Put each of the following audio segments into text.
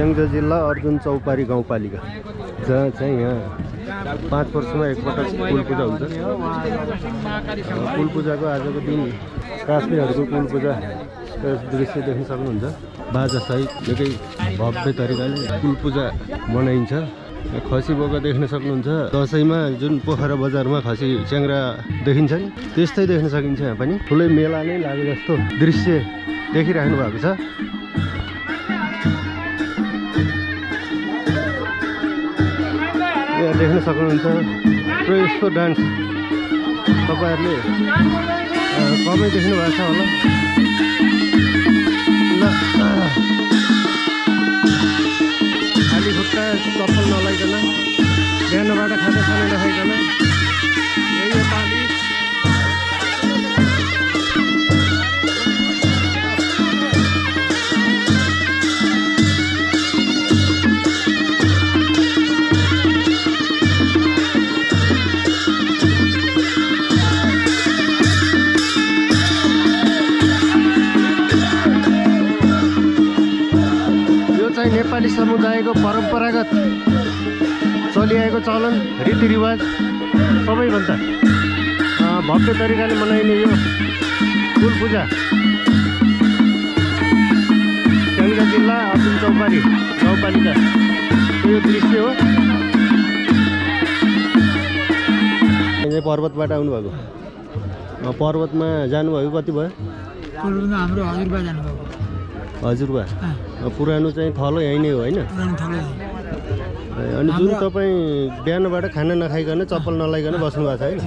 स्याङ्जा जिल्ला अर्जुन चौपारी गाउँपालिका। जहाँ चाहिँ यहाँ पाँच वर्षमा एकपटक कुल पूजा हुन्छ। कुल पूजाको आजको दिन काश्मीरहरूको कुल पूजा दृश्य देख्न सक्नुहुन्छ। बाजासहित निकै भव्य तरिकाले कुल पूजा मनाइन्छ। खसी बोका देख्न सक्नुहुन्छ। दसैँमा जुन पोखरा बजारमा खसी च्याङ्रा देखिन्छ नि त्यस्तै देख्न सकिन्छ यहाँ पनि। ठुलै मेला नै लागे जस्तो दृश्य देखिराख्नु भएको छ। देख्न सक्नुहुन्छ। र यस्तो डान्स तपाईँहरूले कमै देख्नु भएको छ होला। चाहिँ नेपाली समुदायको परम्परागत चलिआएको चलन रीतिरिवाज सबैभन्दा भव्य तरिकाले मनाइने यो कुल पूजा। स्याङ्जा जिल्ला अर्जुन चौपारी गाउँपालिका यो दृश्य हो। पर्वतबाट आउनुभएको। पर्वतमा जानुभएको कति भयो? हाम्रो हजुरबा जानुभएको। हजुरबा? पुरानो चाहिँ थलो यहीँ नै हो। होइन अनि जुन तपाईँ बिहानबाट खाना नखाइकन चप्पल नलाइकन बस्नु भएको छ होइन?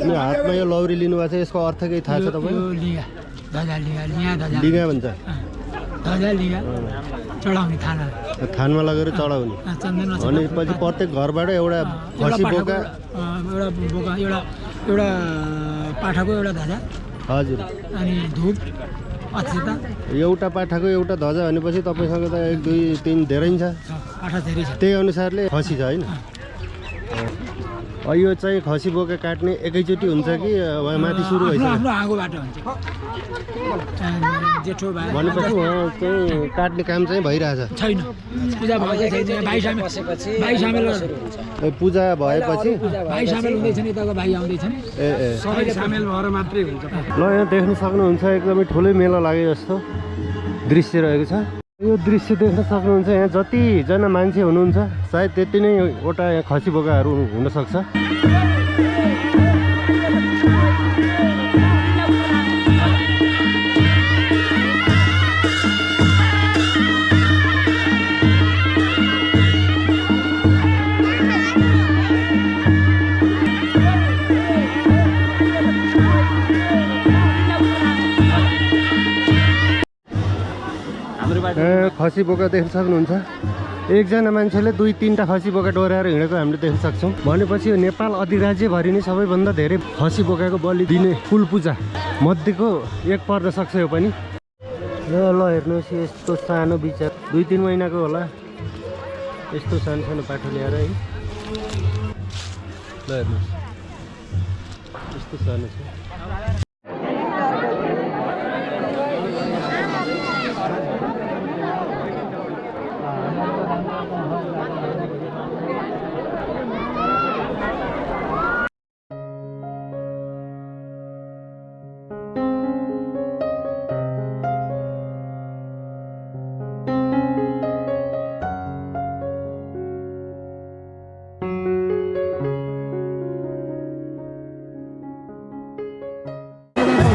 अनि हातमा यो लौरी लिनुभएको छ यसको अर्थ केही थाहा छ तपाईँ लिगा। भन्छ। थानमा लगेर चढाउने। अनि पछि प्रत्येक घरबाट एउटा खसी बोका। एउटा बोका। एउटा एउटा पाठाको एउटा ध्वजा हजुर। अनि धुप। एउटा पाठाको एउटा ध्वजा भनेपछि तपाईँसँग त एक दुई तिन धेरै छ। त्यही अनुसारले खसी छ होइन? यो चाहिँ खसी बोका काट्ने एकैचोटि हुन्छ कि? माथि सुरु भइसक्यो। आफ्नो आगोबाट हुन्छ अँ, जेठो भाइ भनेपछि उहाँ चाहिँ काट्ने काम चाहिँ भइरहेछ। छैन। पूजा भएपछि ल। यहाँ देख्न सक्नुहुन्छ एकदमै ठुलै मेला लागे जस्तो दृश्य रहेको छ। यो दृश्य देख्न सक्नुहुन्छ यहाँ जतिजना मान्छे हुनुहुन्छ सायद त्यति नै वटा यहाँ खसी बोकाहरू हुनसक्छ खसी बोका देख्न सक्नुहुन्छ। एकजना मान्छेले दुई तिनवटा खसी बोका डोर्याएर हिँडेको हामीले देख्न सक्छौँ। भनेपछि यो नेपाल अधिराज्यभरि नै सबैभन्दा धेरै खसी बोकाको बलि दिने कुल पूजा मध्येको एक पर्न सक्छ यो पनि। ल ल हेर्नुहोस् यस्तो सानो विचार दुई तिन महिनाको होला। यस्तो सानो सानो पाठो ल्याएर है। ल हेर्नुहोस्। यस्तो सानो छ।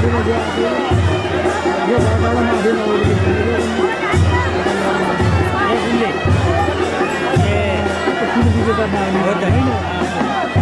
Hãy subscribe cho kênh Ghiền Mì Gõ Để không bỏ lỡ những video hấp dẫn